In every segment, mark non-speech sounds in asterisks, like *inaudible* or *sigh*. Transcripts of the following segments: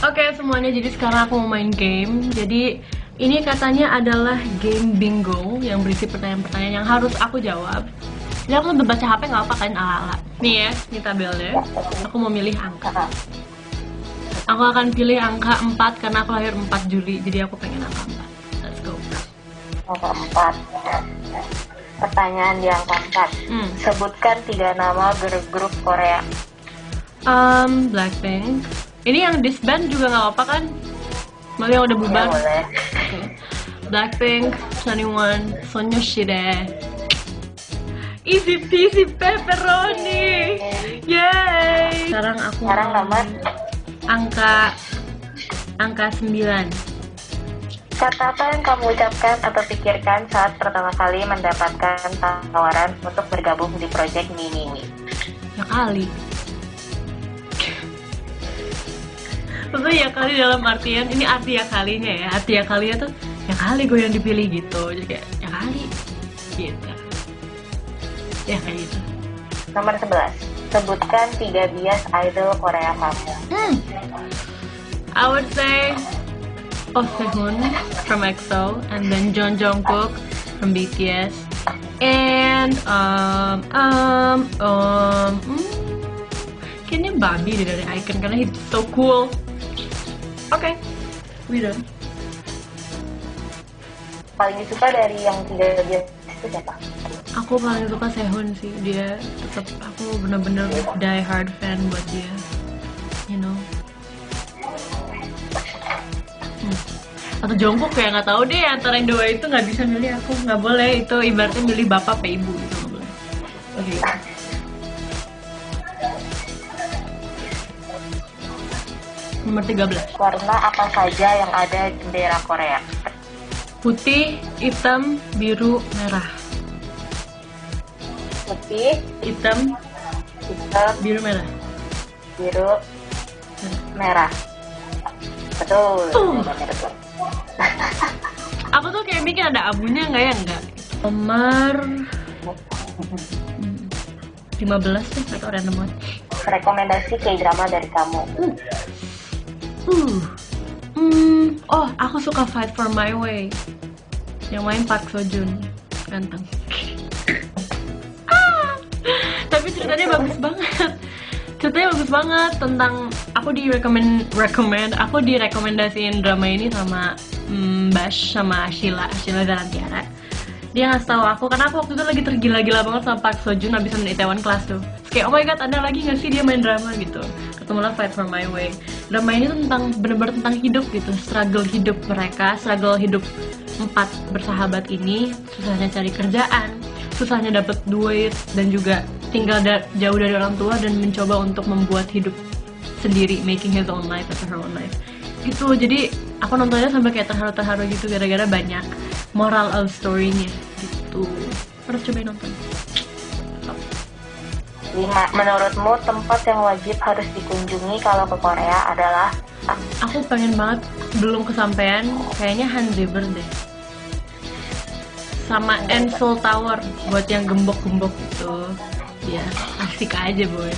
Oke semuanya, jadi sekarang aku mau main game. Jadi ini katanya adalah game bingo yang berisi pertanyaan-pertanyaan yang harus aku jawab. Jadi aku sambil baca HP nggak apa kan ala-ala. Nih ya, ini tabelnya. Aku mau milih angka. Aku akan pilih angka 4 karena aku lahir 4 Juli, jadi aku pengen angka 4. Let's go. Angka 4. Pertanyaan di angka 4. Hmm. Sebutkan tiga nama girl group Korea. Um, Blackpink. Ini yang disband juga nggak apa kan? Malah yang udah Ya, bubar. boleh. Oke. Blackpink, 21, Sonyushide. Easy peasy pepperoni. Yay. Sekarang aku Sekarang mau nomor angka angka 9. Kata apa yang kamu ucapkan atau pikirkan saat pertama kali mendapatkan tawaran untuk bergabung di proyek Mini Ya kali. Maksudnya ya kali dalam artian ini arti ya kalinya ya. Arti ya kalinya tuh ya kali gue yang dipilih gitu. Jadi kayak ya kali gitu. Ya kayak gitu. Nomor 11. Sebutkan tiga bias idol Korea kamu. Hmm. I would say Oh Sehun from EXO and then John Jungkook from BTS and um um um hmm, kayaknya Bobby deh dari Icon karena he's so cool. Oke, we done. Paling disuka dari yang tiga bias itu siapa? Aku paling suka Sehun sih dia tetap aku bener-bener die hard fan buat dia, you know. Hmm. Atau Jongkook kayak nggak tahu deh antara yang dua itu nggak bisa milih aku nggak boleh itu ibaratnya milih bapak apa ibu gitu nggak boleh. Oke. Nomor 13 Warna apa saja yang ada di bendera Korea? Putih, hitam, biru, merah Putih, Hitam, hitam, biru, merah biru, merah. Betul. Uh. Betul. Aku *laughs* tuh kayak mikir ada abunya nggak ya nggak Nomor hmm, 15 tuh atau random banget Rekomendasi K-drama dari kamu. Uh. Hmm, oh, aku suka Fight for My Way. Yang main Park Seo Joon. Ganteng. *coughs* Ah, Tapi ceritanya bagus banget. Ceritanya bagus banget tentang aku di recommend recommend aku direkomendasiin drama ini sama mm, Bash sama Sheila, Sheila Garantiara. Dia ngasih tahu aku karena aku waktu itu lagi tergila-gila banget sama Park Seo Joon habis main Itaewon Class tuh. Kayak oh my god ada lagi nggak sih dia main drama gitu. Ketemulah Fight for My Way. Drama ini tentang bener-bener tentang hidup gitu, struggle hidup mereka, struggle hidup empat bersahabat ini, susahnya cari kerjaan, susahnya dapet duit dan juga tinggal da- jauh dari orang tua dan mencoba untuk membuat hidup sendiri, making his own life atau her own life. Gitu, jadi aku nontonnya sampai kayak terharu-terharu gitu gara-gara banyak moral of story-nya gitu. Harus cobain nonton. Lima, menurutmu tempat yang wajib harus dikunjungi kalau ke Korea adalah Aku pengen banget belum kesampaian kayaknya Han River deh. Sama Seoul Tower buat yang gembok-gembok itu. Ya, asik aja boy.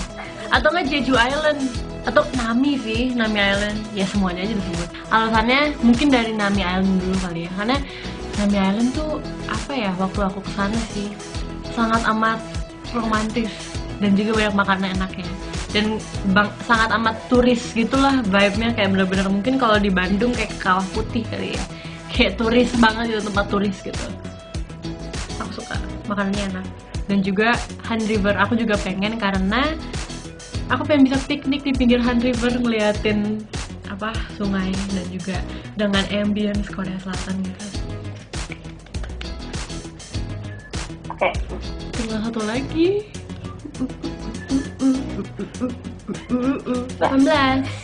Atau nggak Jeju Island atau Nami sih, Nami Island. Ya semuanya aja disebut. Alasannya mungkin dari Nami Island dulu kali ya. Karena Nami Island tuh apa ya waktu aku ke sana sih sangat amat romantis dan juga banyak makanan enaknya. Dan bang, sangat amat turis gitulah vibe-nya kayak bener-bener mungkin kalau di Bandung kayak kawah putih kali ya. Kayak turis banget gitu tempat turis gitu. Aku suka makanannya enak. Dan juga Han River aku juga pengen karena aku pengen bisa piknik di pinggir Han River ngeliatin apa sungai dan juga dengan ambience Korea Selatan gitu. Oke, tinggal satu lagi 18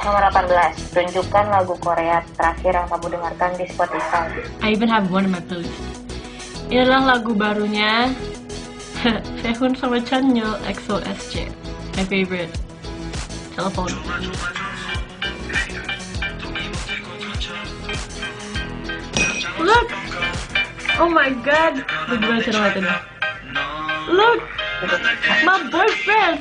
nomor 18. Tunjukkan lagu Korea terakhir yang kamu dengarkan di Spotify. I even have one in my playlist. Ini adalah lagu barunya *laughs* Sehun sama Chanyeol EXO SJ. My favorite. Telepon. Look! Oh my god! Gue? Look! My boyfriend!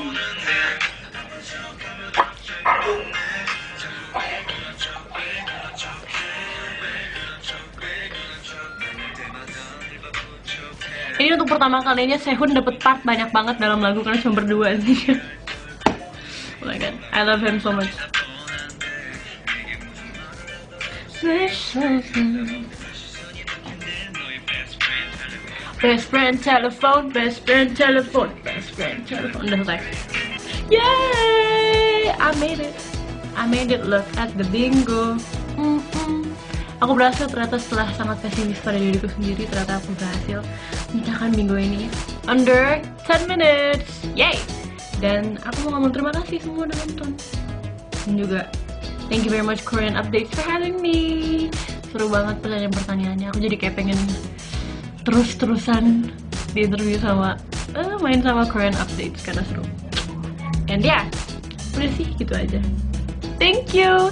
Ini untuk pertama kalinya Sehun dapet part banyak banget dalam lagu karena cuma berdua sih. oh my god, I love him so much. Best friend telephone, best friend telephone, best friend telephone. Udah selesai. Yay! I made it. I made it. Look at the bingo. Mm-mm. Aku berhasil ternyata setelah sangat pesimis pada diriku sendiri ternyata aku berhasil memecahkan bingo ini under 10 minutes. Yay! Dan aku mau ngomong terima kasih semua udah nonton. Dan juga thank you very much Korean Updates for having me. Seru banget pertanyaan-pertanyaannya. Aku jadi kayak pengen terus-terusan di interview sama eh, main sama Korean Updates karena seru. And yeah, udah sih gitu aja. Thank you.